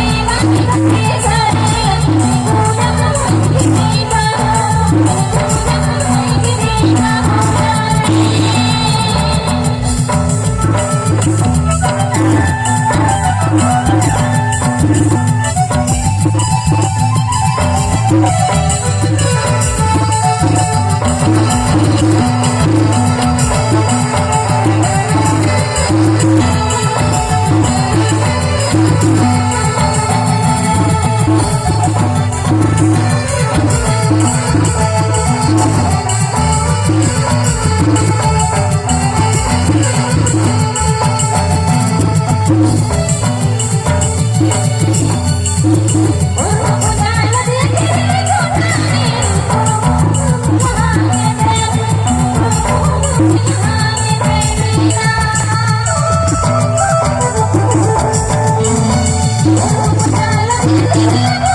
Gracias. Thank you.